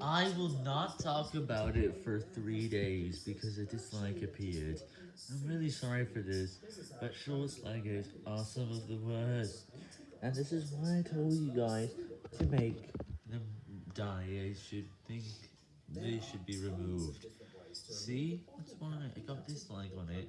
I will not talk about it for three days because a dislike appeared. I'm really sorry for this, but short slingers are some of the worst. And this is why I told you guys to make them die. I should think they should be removed. See? That's why I got dislike on it.